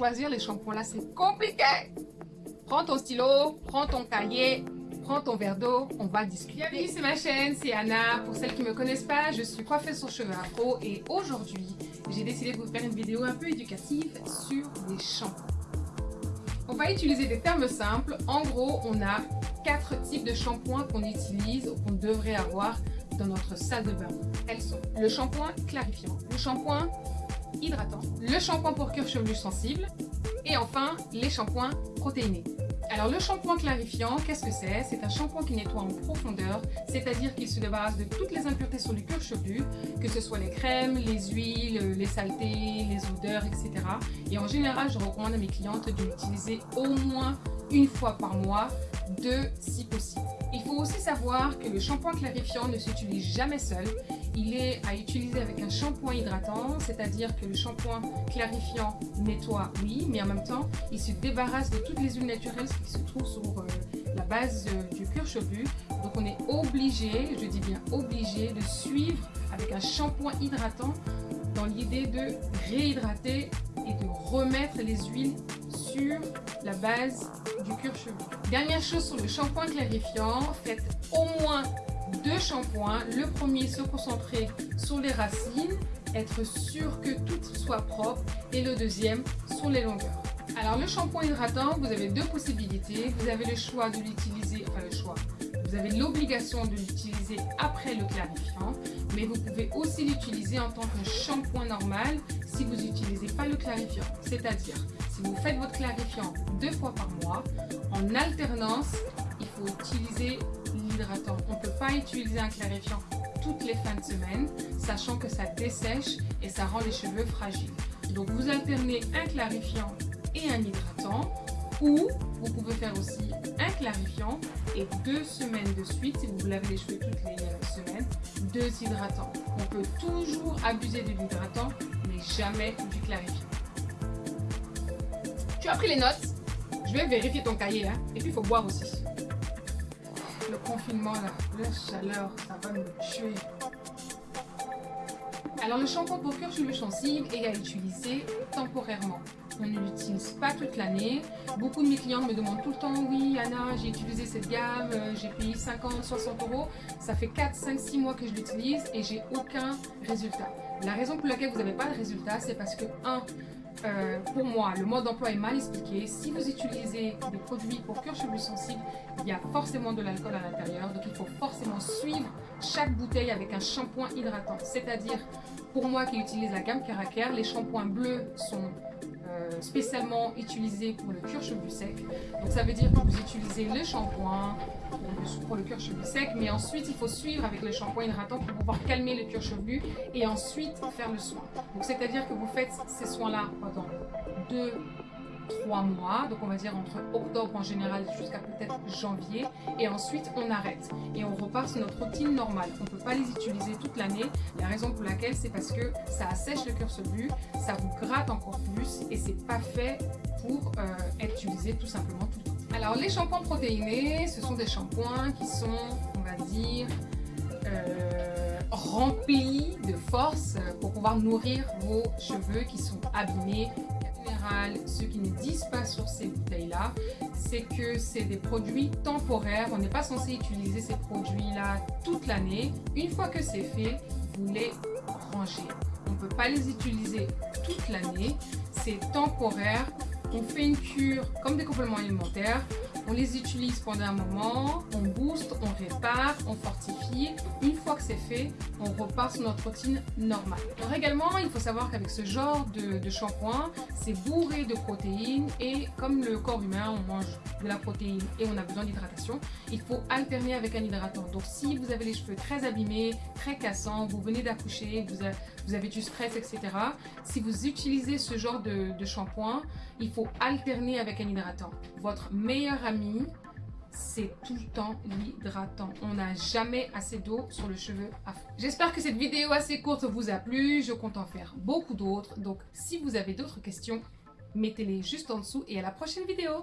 choisir les shampoings là, c'est compliqué. Prends ton stylo, prends ton cahier, prends ton verre d'eau, on va discuter. Bienvenue, c'est ma chaîne, c'est Anna. Pour celles qui ne me connaissent pas, je suis coiffeuse sur cheveux afro et aujourd'hui, j'ai décidé de vous faire une vidéo un peu éducative sur les shampoings. On va utiliser des termes simples. En gros, on a quatre types de shampoings qu'on utilise ou qu'on devrait avoir dans notre salle de bain. Elles sont le shampoing clarifiant, le shampoing hydratant, le shampoing pour cuir chevelu sensible et enfin les shampoings protéinés. Alors le shampoing clarifiant, qu'est-ce que c'est? C'est un shampoing qui nettoie en profondeur, c'est-à-dire qu'il se débarrasse de toutes les impuretés sur le cuir chevelu, que ce soit les crèmes, les huiles, les saletés, les odeurs, etc. Et en général, je recommande à mes clientes de l'utiliser au moins une fois par mois, deux si possible. Il faut aussi savoir que le shampoing clarifiant ne s'utilise jamais seul. Il est à utiliser avec un shampoing hydratant, c'est-à-dire que le shampoing clarifiant nettoie, oui, mais en même temps, il se débarrasse de toutes les huiles naturelles qui se trouvent sur euh, la base euh, du cuir chevelu. Donc on est obligé, je dis bien obligé, de suivre avec un shampoing hydratant dans l'idée de réhydrater et de remettre les huiles sur la base du cuir chevelu. Dernière chose sur le shampoing clarifiant, faites au moins deux shampoings. Le premier se concentrer sur les racines, être sûr que tout soit propre et le deuxième sur les longueurs. Alors le shampoing hydratant, vous avez deux possibilités. Vous avez le choix de l'utiliser, enfin le choix, vous avez l'obligation de l'utiliser après le clarifiant, mais vous pouvez aussi l'utiliser en tant que shampoing normal si vous n'utilisez pas le clarifiant. C'est-à-dire, si vous faites votre clarifiant deux fois par mois, en alternance, il faut utiliser On ne peut pas utiliser un clarifiant toutes les fins de semaine, sachant que ça dessèche et ça rend les cheveux fragiles. Donc vous alternez un clarifiant et un hydratant ou vous pouvez faire aussi un clarifiant et deux semaines de suite, si vous lavez les cheveux toutes les euh, semaines, deux hydratants. On peut toujours abuser de l'hydratant, mais jamais du clarifiant. Tu as pris les notes Je vais vérifier ton cahier, hein. et puis il faut boire aussi. Le confinement, la chaleur, ça va me tuer. Alors le shampoing pour chevelu sensible est à utiliser temporairement on ne l'utilise pas toute l'année. Beaucoup de mes clients me demandent tout le temps, oui Anna, j'ai utilisé cette gamme, euh, j'ai payé 50, 60 euros. Ça fait 4, 5, 6 mois que je l'utilise et j'ai aucun résultat. La raison pour laquelle vous n'avez pas de résultat, c'est parce que, un, euh, pour moi, le mode d'emploi est mal expliqué. Si vous utilisez des produits pour cuir chevelu sensible, il y a forcément de l'alcool à l'intérieur. Donc, il faut forcément suivre chaque bouteille avec un shampoing hydratant. C'est-à-dire, pour moi qui utilise la gamme Caracer, les shampoings bleus sont spécialement utilisé pour le cuir chevelu sec. Donc ça veut dire que vous utilisez le shampoing pour le cuir chevelu sec, mais ensuite il faut suivre avec le shampoing hydratant pour pouvoir calmer le cuir chevelu et ensuite faire le soin. Donc c'est-à-dire que vous faites ces soins-là pendant deux trois mois, donc on va dire entre octobre en général jusqu'à peut-être janvier, et ensuite on arrête et on repart sur notre routine normale. On ne peut pas les utiliser toute l'année, la raison pour laquelle c'est parce que ça assèche le cœur chevelu, ça vous gratte encore plus et c'est pas fait pour euh, être utilisé tout simplement tout le temps. Alors les shampoings protéinés, ce sont des shampoings qui sont, on va dire, euh, remplis de force pour pouvoir nourrir vos cheveux qui sont abîmés ce qu'ils ne disent pas sur ces bouteilles-là, c'est que c'est des produits temporaires. On n'est pas censé utiliser ces produits-là toute l'année. Une fois que c'est fait, vous les rangez. On ne peut pas les utiliser toute l'année. C'est temporaire. On fait une cure comme des compléments alimentaires on les utilise pendant un moment, on booste, on répare, on fortifie. Une fois que c'est fait, on repart sur notre routine normale. Alors également, il faut savoir qu'avec ce genre de, shampoing, c'est bourré de protéines et comme le corps humain, on mange de la protéine et on a besoin d'hydratation, il faut alterner avec un hydratant. Donc si vous avez les cheveux très abîmés, très cassants, vous venez d'accoucher, vous, avez du stress, etc. Si vous utilisez ce genre de, de shampoing, il faut alterner avec un hydratant. Votre meilleur ami c'est tout le temps l'hydratant. On n'a jamais assez d'eau sur le cheveu J'espère que cette vidéo assez courte vous a plu. Je compte en faire beaucoup d'autres. Donc, si vous avez d'autres questions, mettez-les juste en dessous. Et à la prochaine vidéo.